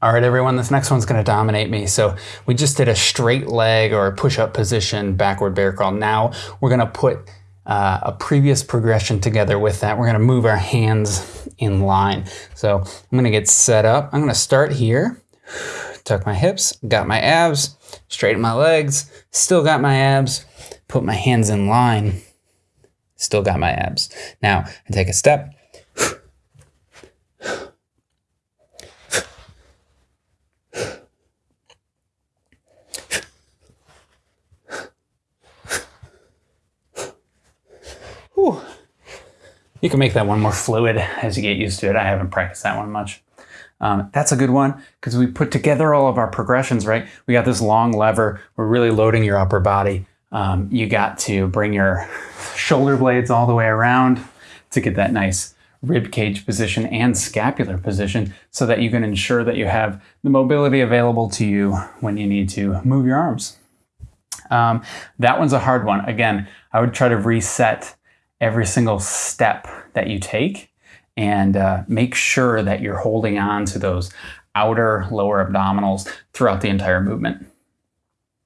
All right, everyone, this next one's gonna dominate me. So we just did a straight leg or push-up position, backward bear crawl. Now we're gonna put uh, a previous progression together with that. We're gonna move our hands in line. So I'm gonna get set up. I'm gonna start here, tuck my hips, got my abs, straighten my legs, still got my abs, put my hands in line, still got my abs. Now I take a step, Whew. You can make that one more fluid as you get used to it. I haven't practiced that one much. Um, that's a good one because we put together all of our progressions, right? We got this long lever. We're really loading your upper body. Um, you got to bring your shoulder blades all the way around to get that nice rib cage position and scapular position so that you can ensure that you have the mobility available to you when you need to move your arms. Um, that one's a hard one. Again, I would try to reset every single step that you take and uh, make sure that you're holding on to those outer lower abdominals throughout the entire movement.